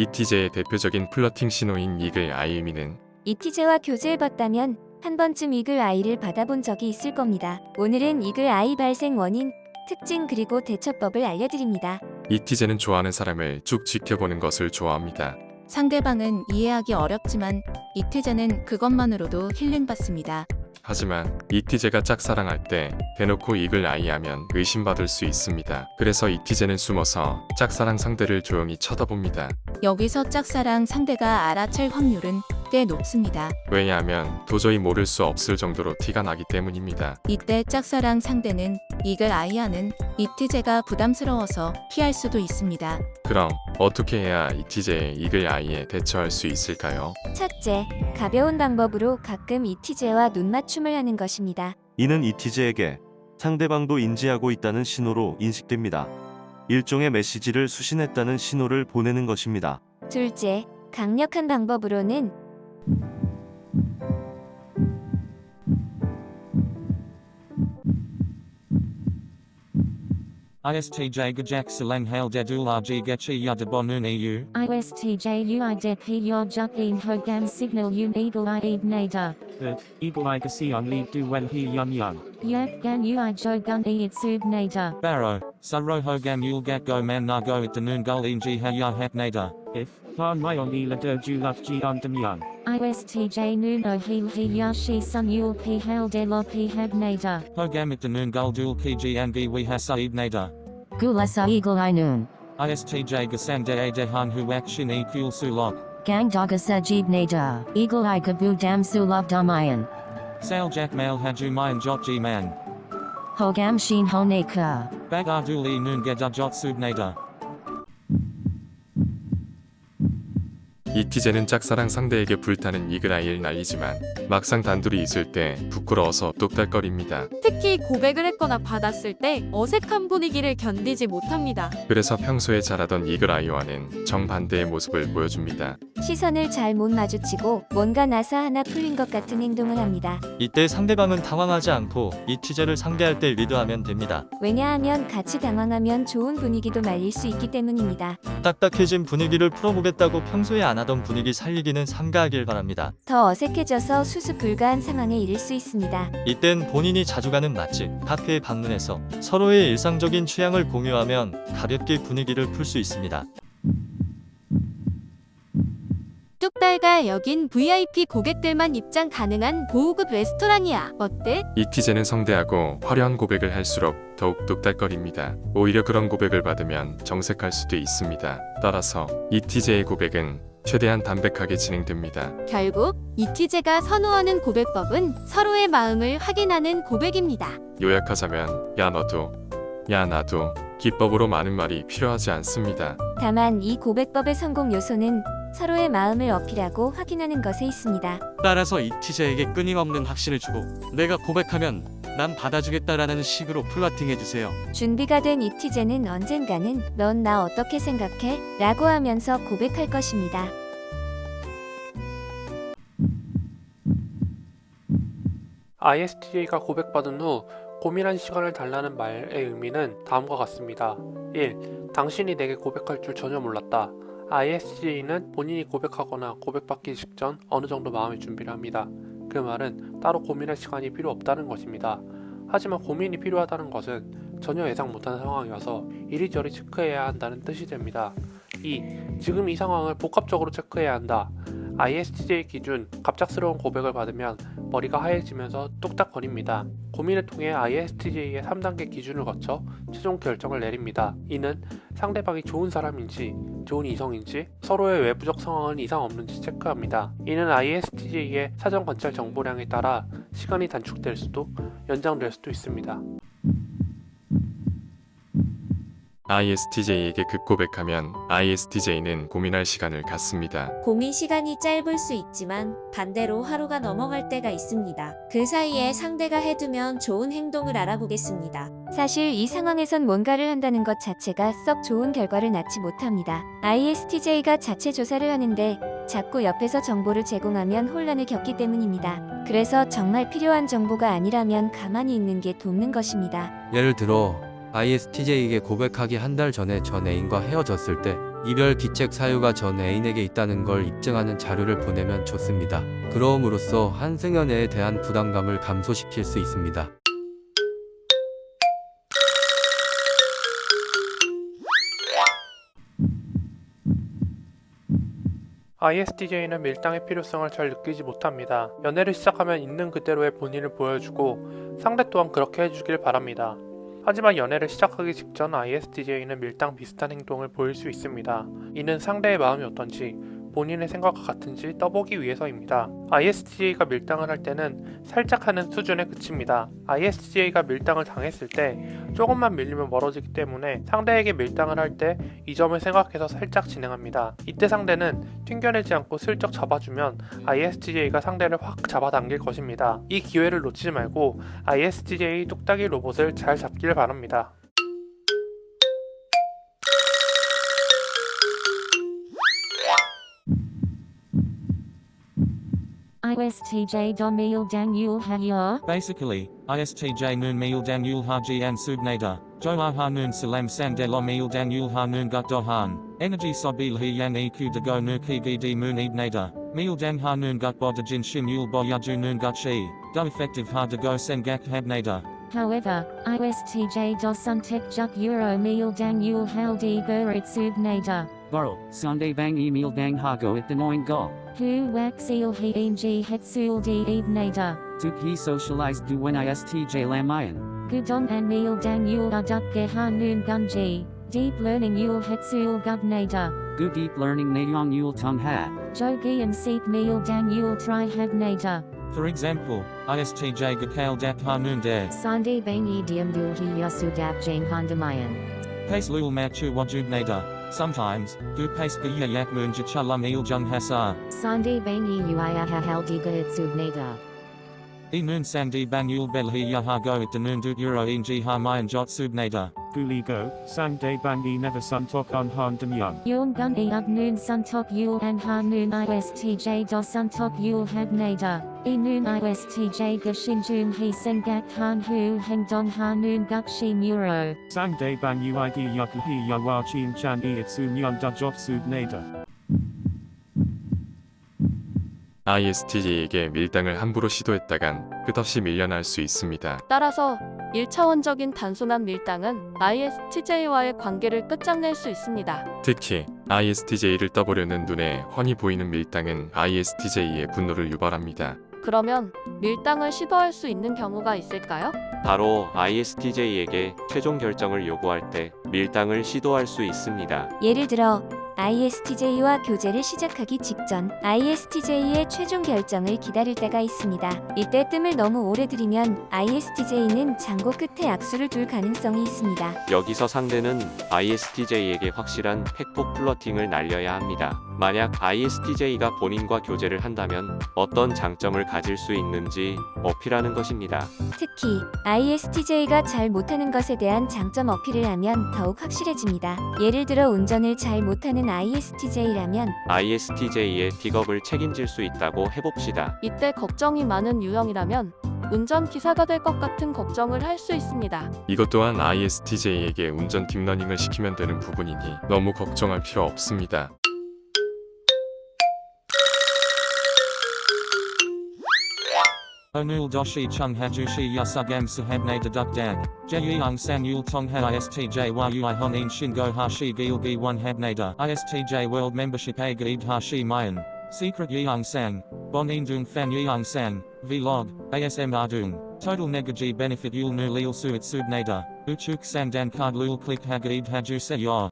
이티제의 대표적인 플러팅 신호인 이글 아이 의미는 이티제와 교제해봤다면 한 번쯤 이글 아이를 받아본 적이 있을 겁니다. 오늘은 이글 아이 발생 원인, 특징 그리고 대처법을 알려드립니다. 이티제는 좋아하는 사람을 쭉 지켜보는 것을 좋아합니다. 상대방은 이해하기 어렵지만 이태제는 그것만으로도 힐링받습니다. 하지만 이티제가 짝사랑할 때 대놓고 이글 아이 하면 의심받을 수 있습니다. 그래서 이티제는 숨어서 짝사랑 상대를 조용히 쳐다봅니다. 여기서 짝사랑 상대가 알아챌 확률은 꽤 높습니다. 왜냐하면 도저히 모를 수 없을 정도로 티가 나기 때문입니다. 이때 짝사랑 상대는 이글 아이아는 이티제가 부담스러워서 피할 수도 있습니다. 그럼 어떻게 해야 이티제의 이글 아이에 대처할 수 있을까요? 첫째, 가벼운 방법으로 가끔 이티제와 눈맞춤을 하는 것입니다. 이는 이티제에게 상대방도 인지하고 있다는 신호로 인식됩니다. 일종의 메시지를 수신했다는 신호를 보내는 것입니다. 둘째, 강력한 방법으로는 ISTJ gajak silang hail dedular gechi yadabonun eu. ISTJ uideki yodjuk in hogam signal un eagle i eid nader. That, eagle i un li du wen he yun yun. Yak gan ui jogun e itsub nader. Barrow, saroho gan yulgat go man nago it denun gul inji ha ya hap nader. If, Panmayong ilader julat jian demian. ISTJ nuno hiyashi sun yul pi pihal de lo pi pihab nader. Hogamit denun guldul pgn gwi hasaib nader. Gulasa eagle inun. ISTJ gasan de a de hang hu adehan shin e kul sulok. Gang dagasa jeeb nader. Eagle i gabu dam sulab damayan. Sail jack mail hajumayan jot man. Hogam sheen honeka. Bag arduli nun gedajot subnader. 이티제는 짝사랑 상대에게 불타는 이글 아이를 날리지만 막상 단둘이 있을 때 부끄러워서 뚝딱거립니다. 특히 고백을 했거나 받았을 때 어색한 분위기를 견디지 못합니다. 그래서 평소에 잘하던 이글 아이와는 정반대의 모습을 보여줍니다. 시선을 잘 못 마주치고 뭔가 나사 하나 풀린 것 같은 행동을 합니다. 이때 상대방은 당황하지 않고 이티제를 상대할 때 리드하면 됩니다. 왜냐하면 같이 당황하면 좋은 분위기도 말릴 수 있기 때문입니다. 딱딱해진 분위기를 풀어보겠다고 평소에 안 하던 분위기 살리기는 삼가하길 바랍니다. 더 어색해져서 수습 불가한 상황에 이를 수 있습니다. 이땐 본인이 자주 가는 맛집, 카페에 방문해서 서로의 일상적인 취향을 공유하면 가볍게 분위기를 풀 수 있습니다. 뚝달가 여긴 VIP 고객들만 입장 가능한 고급 레스토랑이야. 어때? 이티제는 성대하고 화려한 고백을 할수록 더욱 뚝딱거립니다. 오히려 그런 고백을 받으면 정색할 수도 있습니다. 따라서 이티제의 고백은 최대한 담백하게 진행됩니다. 결국 이티제가 선호하는 고백법은 서로의 마음을 확인하는 고백입니다. 요약하자면 야 너도 야 나도 기법으로 많은 말이 필요하지 않습니다. 다만 이 고백법의 성공 요소는 서로의 마음을 어필하고 확인하는 것에 있습니다. 따라서 이티제에게 끊임없는 확신을 주고 내가 고백하면 난 받아주겠다라는 식으로 플러팅해주세요. 준비가 된 이티제는 언젠가는 넌 나 어떻게 생각해? 라고 하면서 고백할 것입니다. ISTJ가 고백받은 후 고민한 시간을 달라는 말의 의미는 다음과 같습니다. 1. 당신이 내게 고백할 줄 전혀 몰랐다. ISTJ는 본인이 고백하거나 고백받기 직전 어느 정도 마음의 준비를 합니다. 그 말은 따로 고민할 시간이 필요 없다는 것입니다. 하지만 고민이 필요하다는 것은 전혀 예상 못한 상황이어서 이리저리 체크해야 한다는 뜻이 됩니다. 2. 지금 이 상황을 복합적으로 체크해야 한다. ISTJ 기준 갑작스러운 고백을 받으면 머리가 하얘지면서 뚝딱거립니다. 고민을 통해 ISTJ의 3단계 기준을 거쳐 최종 결정을 내립니다. 이는 상대방이 좋은 사람인지 좋은 이성인지 서로의 외부적 상황은 이상 없는지 체크합니다. 이는 ISTJ의 사전 관찰 정보량에 따라 시간이 단축될 수도 연장될 수도 있습니다. ISTJ에게 급고백하면 ISTJ는 고민할 시간을 갖습니다. 고민 시간이 짧을 수 있지만 반대로 하루가 넘어갈 때가 있습니다. 그 사이에 상대가 해두면 좋은 행동을 알아보겠습니다. 사실 이 상황에선 뭔가를 한다는 것 자체가 썩 좋은 결과를 낳지 못합니다. ISTJ가 자체 조사를 하는데 자꾸 옆에서 정보를 제공하면 혼란을 겪기 때문입니다. 그래서 정말 필요한 정보가 아니라면 가만히 있는 게 돕는 것입니다. 예를 들어 ISTJ에게 고백하기 한 달 전에 전 애인과 헤어졌을 때 이별 기책 사유가 전 애인에게 있다는 걸 입증하는 자료를 보내면 좋습니다. 그러움으로써 한승연애에 대한 부담감을 감소시킬 수 있습니다. ISTJ는 밀당의 필요성을 잘 느끼지 못합니다. 연애를 시작하면 있는 그대로의 본인을 보여주고 상대 또한 그렇게 해주길 바랍니다. 하지만 연애를 시작하기 직전 ISTJ는 밀당 비슷한 행동을 보일 수 있습니다. 이는 상대의 마음이 어떤지 본인의 생각과 같은지 떠보기 위해서입니다. ISTJ가 밀당을 할 때는 살짝 하는 수준에 그칩니다. ISTJ가 밀당을 당했을 때 조금만 밀리면 멀어지기 때문에 상대에게 밀당을 할 때 이 점을 생각해서 살짝 진행합니다. 이때 상대는 튕겨내지 않고 슬쩍 잡아주면 ISTJ가 상대를 확 잡아당길 것입니다. 이 기회를 놓치지 말고 ISTJ 뚝딱이 로봇을 잘 잡길 바랍니다. ISTJ Domil Daniel Hayar. Basically, ISTJ Noon meal Daniel Haji and Subnada, Joa Hanun Salam Sandelo Mil Daniel Hanun Gutdohan, Energy Sobil Hiyan EQ Dago Nuki Gidi Moon Ibnada, Mil Dan Hanun Gutbodajin Shimul Boyaju Noon Gutshi, Do Effective Hardago Sengak Habnada. However, ISTJ Dosuntek Juk Euro Mil Daniel Haldi Gurit Subnada. Burl, Sunday bang email dang hago at the noin go. Hu Waxil He Eng Hetsul Di Ebnada. Tuk he socialized du when ISTJ lamayan. Gudon and Meal Daniel Aduk Geha Noon Gunji. Deep Learning Yul Hetsul Gubnada. Gu deep learning nayong yul tung ha. Jogi and Seek Meal Daniel Tri Habnada. For example, ISTJ Gakal Dak Ha Noon Dare, Sande Bangi Diamdul Hi Yasudap Jane Hondamayan. Pace Lul Machu Wajub Nada, Sometimes, du paska yakmun jachalum iljung hasa. Sandi bangi yuaya ha uiahahal diga itsubnada. Enun sandi banyul belhi yahago it denun dut euro inji harmayan jot subnada. Guligo, sang day bangi never sun tok on han dem young. Yul Gun E Ug Noon Suntok Yul and Ha Noon ISTJ Do Suntok Yul Habnada. E Noon ISTJ Gashinjun He Sengak Han Hu Heng Dong Ha Noon Gukshi Muro. Sang day bang uid yakuhi yawa chin chan e itsu nyan da job sub nada. ISTJ에게 밀당을 함부로 시도했다간 끝없이 밀려날 수 있습니다. 따라서 1차원적인 단순한 밀당은 ISTJ와의 관계를 끝장낼 수 있습니다. 특히 ISTJ를 떠보려는 눈에 훤히 보이는 밀당은 ISTJ의 분노를 유발합니다. 그러면 밀당을 시도할 수 있는 경우가 있을까요? 바로 ISTJ에게 최종 결정을 요구할 때 밀당을 시도할 수 있습니다. 예를 들어 ISTJ와 교제를 시작하기 직전 ISTJ의 최종 결정을 기다릴 때가 있습니다. 이때 뜸을 너무 오래 들이면 ISTJ는 장고 끝에 악수를 둘 가능성이 있습니다. 여기서 상대는 ISTJ에게 확실한 팩폭 플러팅을 날려야 합니다. 만약 ISTJ가 본인과 교제를 한다면 어떤 장점을 가질 수 있는지 어필하는 것입니다. 특히 ISTJ가 잘 못하는 것에 대한 장점 어필을 하면 더욱 확실해집니다. 예를 들어 운전을 잘 못하는 ISTJ라면 ISTJ의 픽업을 책임질 수 있다고 해봅시다. 이때 걱정이 많은 유형이라면 운전기사가 될 것 같은 걱정을 할 수 있습니다. 이것 또한 ISTJ에게 운전 딥러닝을 시키면 되는 부분이니 너무 걱정할 필요 없습니다. Onul Doshi Chung Hajushi Yasugam Sahabne Deduk Dag, Jeyang San Yul Tong Ha ISTJ Yui Honin Shingo Hashi Gilgi 1 Habnada ISTJ World Membership A Hashi Mayan, Secret Yeong Sang, Bon Indung Fan Yeong Sang, Vlog, ASM Ardung, Total Negaji Benefit Yul Nu Lil Suit Subnada, Uchuk Sandan Card Lul Click Hagaid Haju Se Yor.